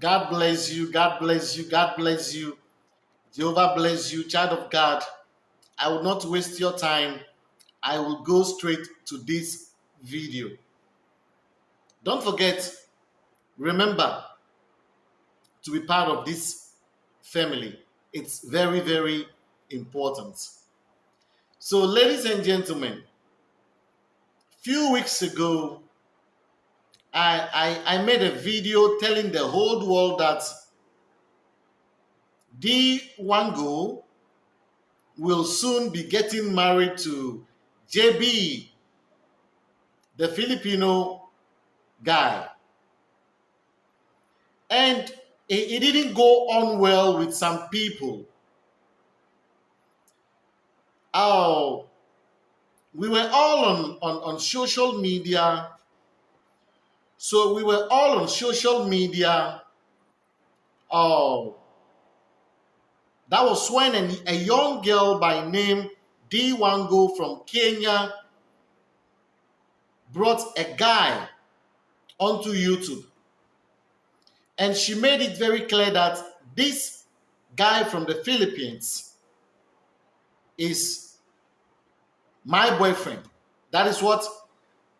God bless you. God bless you. God bless you. Jehovah bless you, child of God. I will not waste your time. I will go straight to this video. Don't forget, remember to be part of this family. It's very, very important. So, ladies and gentlemen, few weeks ago, I, I, I made a video telling the whole world that D Wango will soon be getting married to JB, the Filipino guy. And it, didn't go on well with some people. Oh, we were all on, on, on social media. So we were all on social media. Oh, that was when a, a young girl by name D. Wango from Kenya brought a guy onto YouTube. And she made it very clear that this guy from the Philippines is my boyfriend. That is what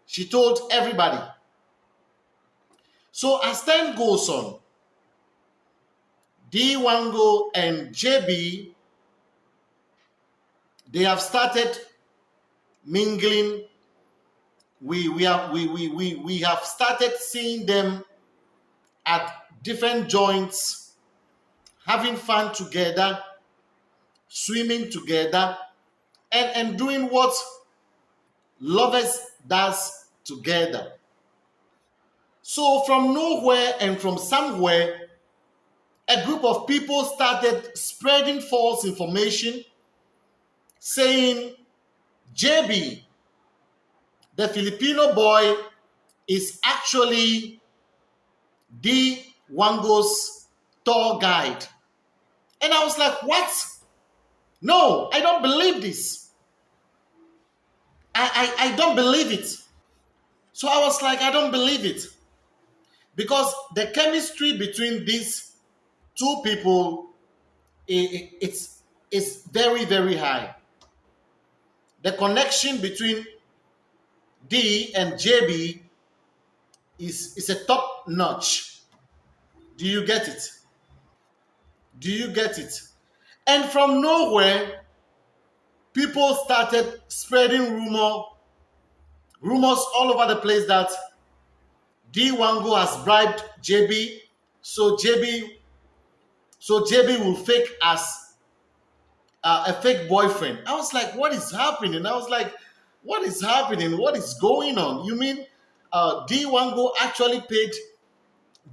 she told everybody. So as time goes on, D Wango and JB, they have started mingling. We we have we we we, we have started seeing them at different joints, having fun together, swimming together, and, and doing what lovers does together. So from nowhere and from somewhere, a group of people started spreading false information saying JB, the Filipino boy, is actually D Wango's tour guide. And I was like, what? No, I don't believe this. I, I, I don't believe it. So I was like, I don't believe it. Because the chemistry between these two people, it, it's, it's very, very high. The connection between D and JB is, is a top notch. Do you get it? Do you get it? And from nowhere, people started spreading rumor, rumors all over the place that D Wango has bribed JB, so JB so JB will fake as uh, a fake boyfriend. I was like, what is happening? I was like, what is happening? What is going on? You mean uh, D Wango actually paid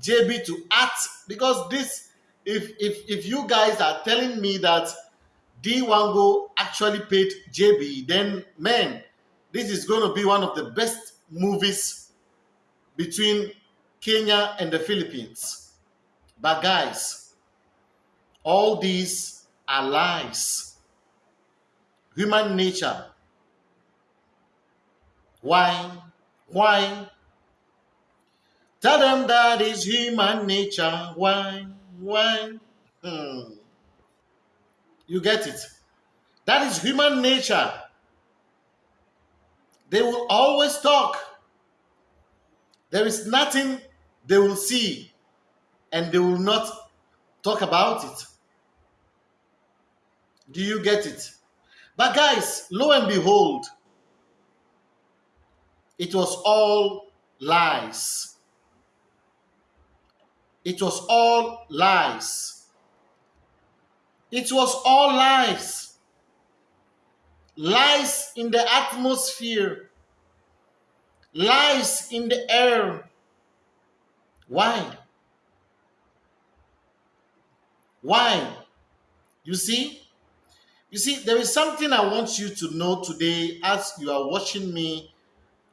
JB to act? Because this, if if if you guys are telling me that D Wango actually paid JB, then man, this is going to be one of the best movies between Kenya and the Philippines. But guys, all these are lies. Human nature. Why? Why? Tell them that is human nature. Why? Why? Hmm. You get it? That is human nature. They will always talk. There is nothing they will see and they will not talk about it. Do you get it? But guys, lo and behold, it was all lies. It was all lies. It was all lies. Lies in the atmosphere. Lies in the air. Why? Why? You see? You see, there is something I want you to know today as you are watching me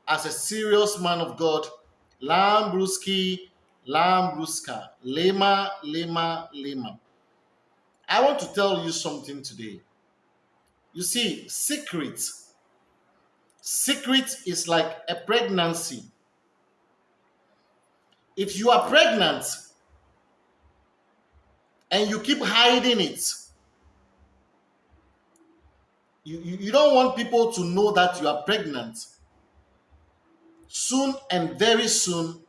as a serious man of God. Lambruski, Lambruska, Lema, Lema, Lema. I want to tell you something today. You see, secret. Secret is like a pregnancy. If you are pregnant and you keep hiding it. You, you, you don't want people to know that you are pregnant. Soon and very soon,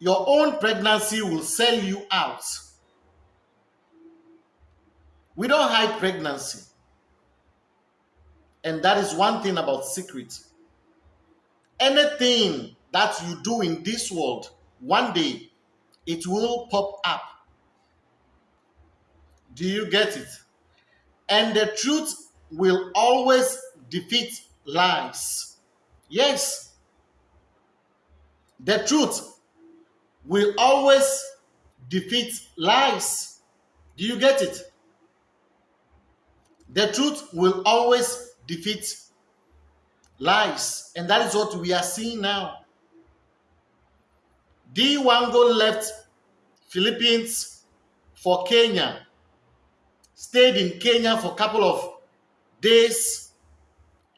your own pregnancy will sell you out. We don't hide pregnancy. And that is one thing about secret. Anything that you do in this world, one day it will pop up. Do you get it? And the truth will always defeat lies. Yes. The truth will always defeat lies. Do you get it? The truth will always defeat lies. And that is what we are seeing now. D. Wango left Philippines for Kenya, stayed in Kenya for a couple of days,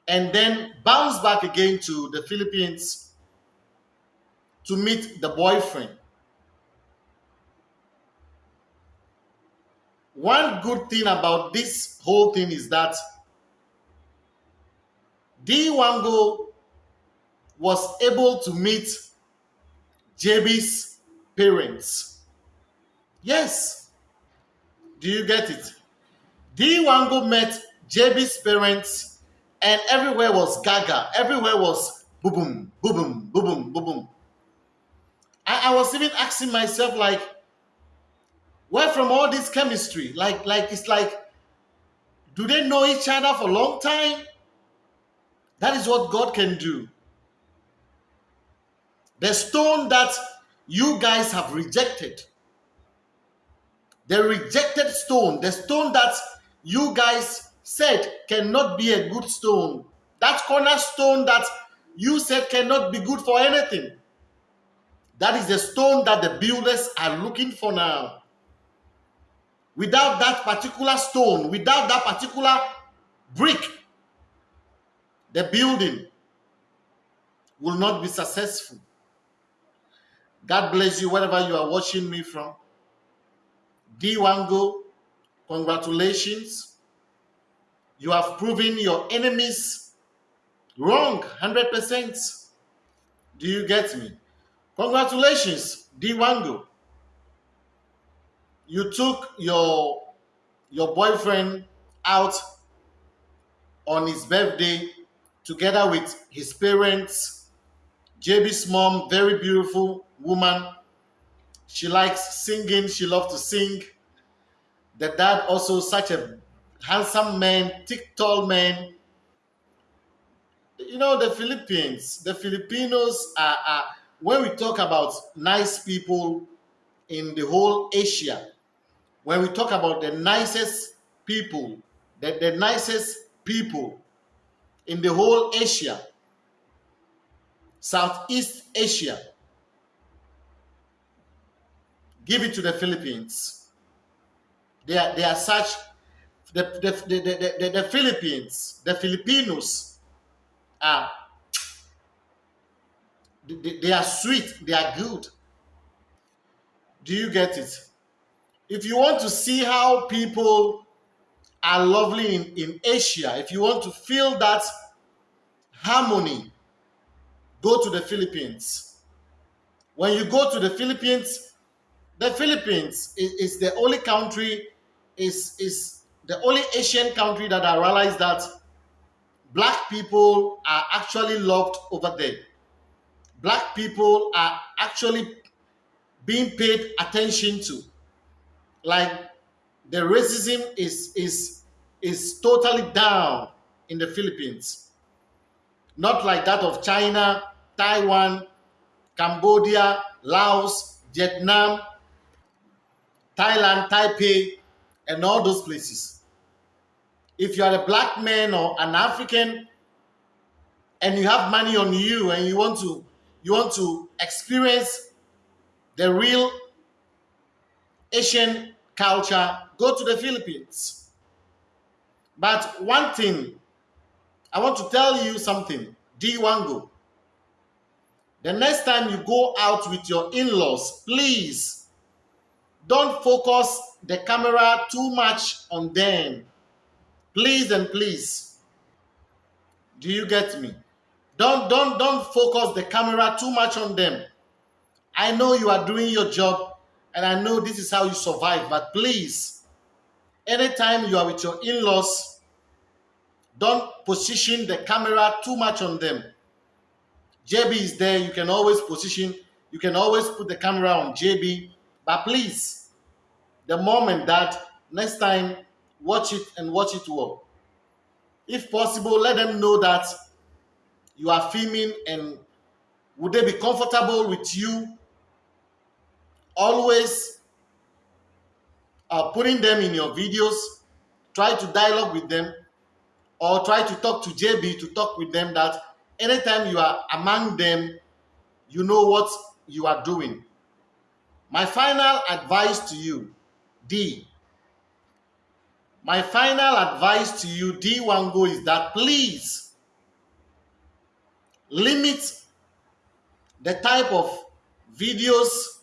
and then bounced back again to the Philippines to meet the boyfriend. One good thing about this whole thing is that D. Wango was able to meet JB's parents. Yes. Do you get it? D. Wango met JB's parents and everywhere was gaga. Everywhere was boom, boom, boom, boom, boom. I, I was even asking myself, like, where from all this chemistry? Like, like it's like, do they know each other for a long time? That is what God can do. The stone that you guys have rejected, the rejected stone, the stone that you guys said cannot be a good stone, that cornerstone that you said cannot be good for anything. That is the stone that the builders are looking for now. Without that particular stone, without that particular brick, the building will not be successful. God bless you wherever you are watching me from. D. Wango, congratulations. You have proven your enemies wrong 100%. Do you get me? Congratulations, D. Wango. You took your your boyfriend out on his birthday together with his parents. JB's mom, very beautiful woman. She likes singing, she loves to sing. The dad also such a handsome man, thick, tall man. You know, the Philippines, the Filipinos are, are when we talk about nice people in the whole Asia, when we talk about the nicest people, the, the nicest people in the whole Asia, Southeast Asia, give it to the Philippines. They are, they are such, the, the, the, the, the, the Philippines, the Filipinos are, they, they are sweet, they are good. Do you get it? If you want to see how people are lovely in, in Asia, if you want to feel that harmony, go to the Philippines. When you go to the Philippines, the Philippines is, is the only country, is, is the only Asian country that I realized that black people are actually loved over there. Black people are actually being paid attention to. Like the racism is is is totally down in the Philippines. Not like that of China, Taiwan, Cambodia, Laos, Vietnam, Thailand, Taipei, and all those places. If you are a black man or an African and you have money on you and you want to you want to experience the real Asian culture, go to the Philippines. But one thing, I want to tell you something, D. Wango. The next time you go out with your in-laws, please don't focus the camera too much on them. Please and please. Do you get me? Don't don't don't focus the camera too much on them. I know you are doing your job and I know this is how you survive, but please, anytime you are with your in-laws, don't position the camera too much on them. JB is there. You can always position, you can always put the camera on JB. But please, the moment that next time, watch it and watch it well. If possible, let them know that you are filming and would they be comfortable with you always uh, putting them in your videos try to dialogue with them or try to talk to jb to talk with them that anytime you are among them you know what you are doing my final advice to you d my final advice to you d wango is that please limit the type of videos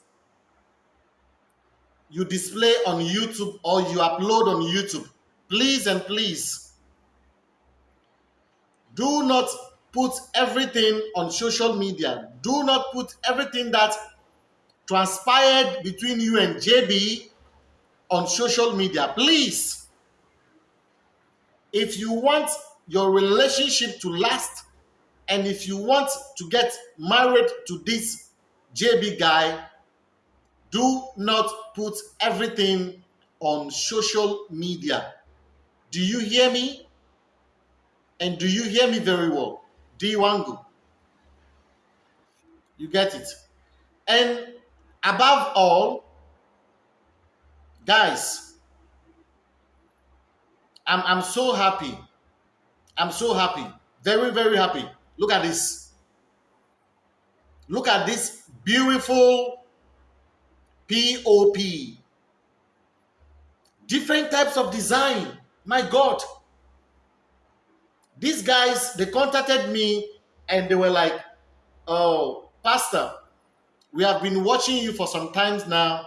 you display on YouTube or you upload on YouTube. Please and please do not put everything on social media. Do not put everything that transpired between you and JB on social media. Please, if you want your relationship to last and if you want to get married to this JB guy, do not put everything on social media. Do you hear me? And do you hear me very well? Diwangu. You get it? And above all, guys, I'm, I'm so happy. I'm so happy. Very, very happy. Look at this. Look at this beautiful POP. Different types of design. My God. These guys, they contacted me and they were like, oh, Pastor, we have been watching you for some times now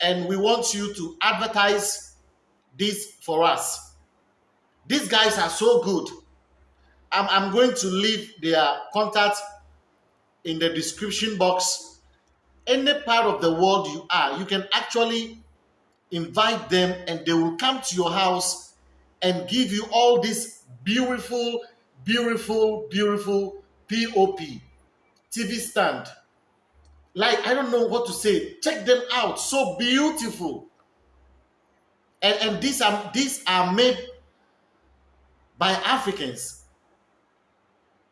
and we want you to advertise this for us. These guys are so good. I'm, I'm going to leave their contact in the description box. Any part of the world you are, you can actually invite them and they will come to your house and give you all this beautiful, beautiful, beautiful POP TV stand. Like, I don't know what to say. Check them out. So beautiful. And, and these are these are made by Africans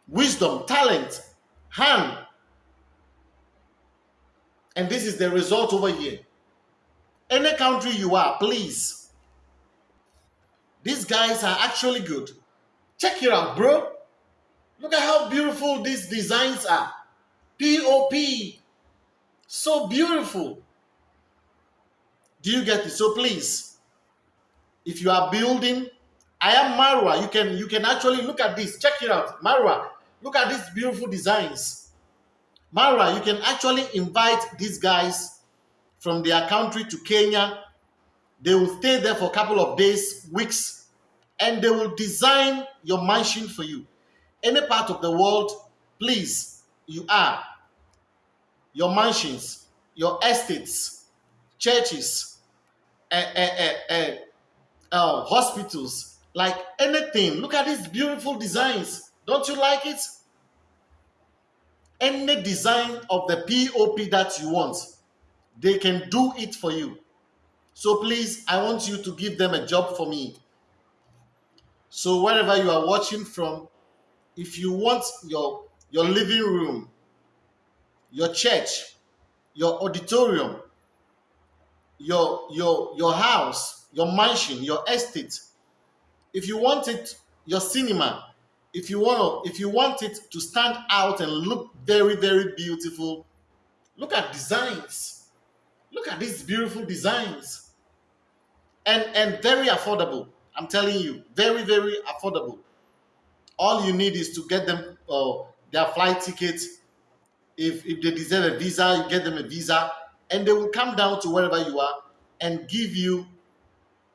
wisdom, talent, hand. And this is the result over here. Any country you are, please. These guys are actually good. Check it out, bro. Look at how beautiful these designs are. POP. So beautiful. Do you get it? So please, if you are building, I am Marwa. You can you can actually look at this. Check it out. Marwa. Look at these beautiful designs. Mara, you can actually invite these guys from their country to Kenya. They will stay there for a couple of days, weeks, and they will design your mansion for you. Any part of the world, please, you are. Your mansions, your estates, churches, uh, uh, uh, uh, hospitals, like anything. Look at these beautiful designs. Don't you like it? Any design of the POP that you want, they can do it for you. So please, I want you to give them a job for me. So wherever you are watching from, if you want your, your living room, your church, your auditorium, your, your, your house, your mansion, your estate, if you want it, your cinema, if you want if you want it to stand out and look very very beautiful look at designs. Look at these beautiful designs. And and very affordable i'm telling you very very affordable all you need is to get them uh, their flight tickets if if they deserve a visa, you get them a visa, and they will come down to wherever you are and give you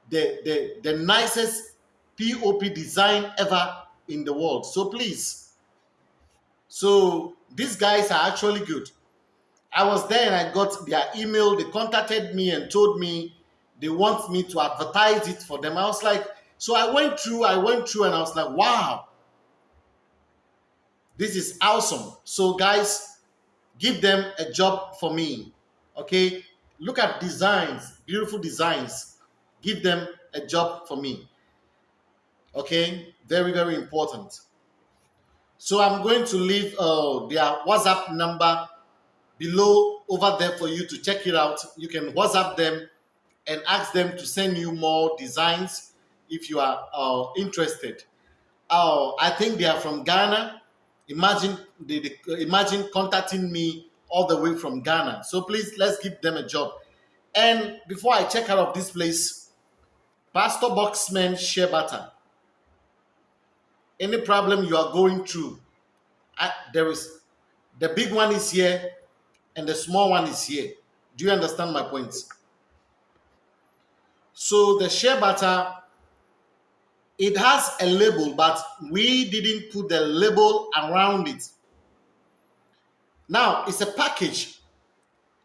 the the, the nicest POP design ever in the world. So please. So these guys are actually good. I was there and I got their email. They contacted me and told me they want me to advertise it for them. I was like, so I went through, I went through and I was like, wow, this is awesome. So guys, give them a job for me. Okay. Look at designs, beautiful designs. Give them a job for me. Okay. Very, very important. So I'm going to leave uh, their WhatsApp number below over there for you to check it out. You can WhatsApp them and ask them to send you more designs if you are uh, interested. Uh, I think they are from Ghana. Imagine they, they, imagine contacting me all the way from Ghana. So please let's give them a job. And before I check out of this place, Pastor Boxman shea butter. Any problem you are going through, I, there is the big one is here and the small one is here. Do you understand my point? So the shea butter, it has a label, but we didn't put the label around it. Now it's a package.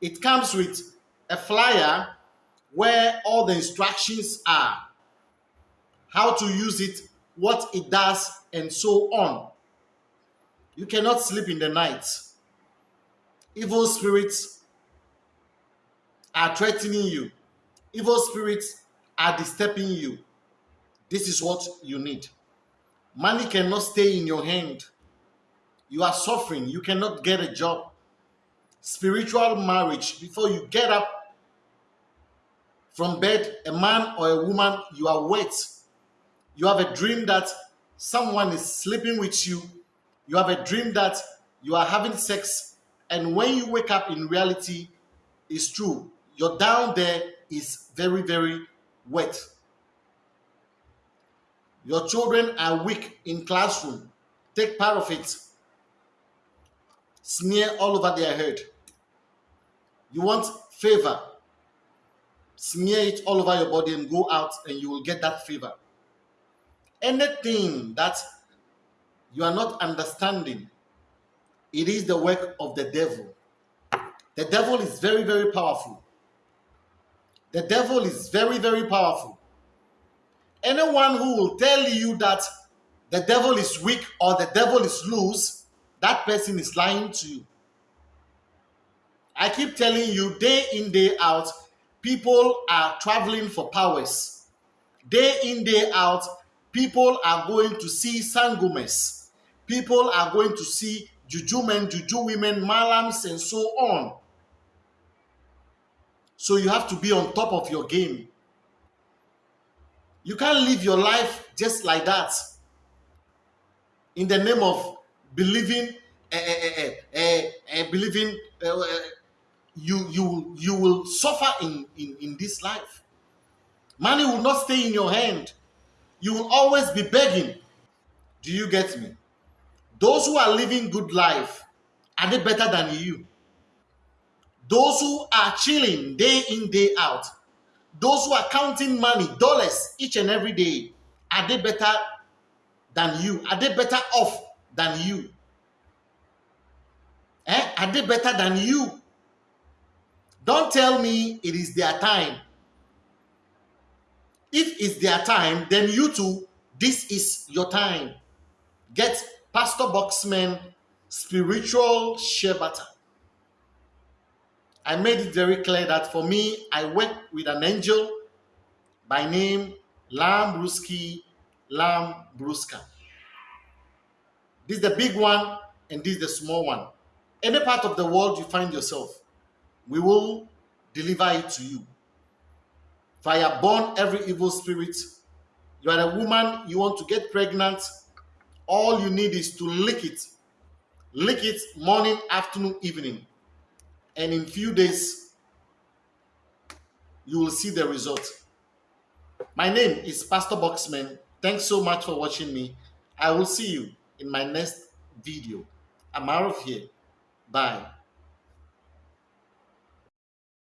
It comes with a flyer where all the instructions are, how to use it, what it does, and so on. You cannot sleep in the night evil spirits are threatening you, evil spirits are disturbing you, this is what you need. Money cannot stay in your hand. You are suffering. You cannot get a job. Spiritual marriage, before you get up from bed, a man or a woman, you are wet. You have a dream that someone is sleeping with you. You have a dream that you are having sex and when you wake up in reality, it's true. Your down there is very, very wet. Your children are weak in classroom. Take part of it. Smear all over their head. You want favor. Smear it all over your body and go out and you will get that favor. Anything that you are not understanding it is the work of the devil. The devil is very, very powerful. The devil is very, very powerful. Anyone who will tell you that the devil is weak or the devil is loose, that person is lying to you. I keep telling you, day in, day out, people are traveling for powers. Day in, day out, people are going to see sangomas. People are going to see juju men, juju women, malams, and so on. So you have to be on top of your game. You can't live your life just like that in the name of believing, uh, uh, uh, believing you you you will suffer in, in in this life. Money will not stay in your hand. You will always be begging. Do you get me? Those who are living good life, are they better than you? Those who are chilling day in, day out, those who are counting money, dollars each and every day, are they better than you? Are they better off than you? Eh? Are they better than you? Don't tell me it is their time. If it's their time, then you too, this is your time. Get Pastor Boxman spiritual shea butter. I made it very clear that for me, I work with an angel by name Lam Bruski Lam Bruska. This is the big one and this is the small one. Any part of the world you find yourself, we will deliver it to you. Fire burn every evil spirit. You are a woman, you want to get pregnant, all you need is to lick it lick it morning afternoon evening and in few days you will see the result. My name is pastor boxman. Thanks so much for watching me. I will see you in my next video. I'm out of here. Bye.